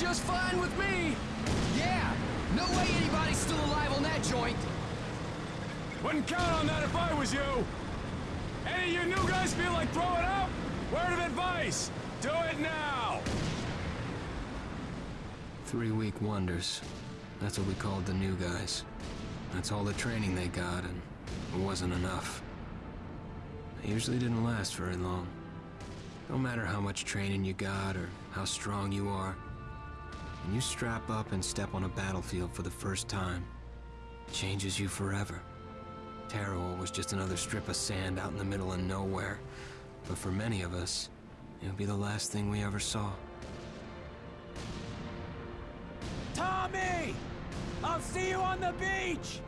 just fine with me. Yeah, no way anybody's still alive on that joint. Wouldn't count on that if I was you. Any of you new guys feel like throwing up? Word of advice, do it now! Three week wonders. That's what we called the new guys. That's all the training they got, and it wasn't enough. It usually didn't last very long. No matter how much training you got or how strong you are, when you strap up and step on a battlefield for the first time, it changes you forever. Tarawa was just another strip of sand out in the middle of nowhere, but for many of us, it would be the last thing we ever saw. Tommy! I'll see you on the beach!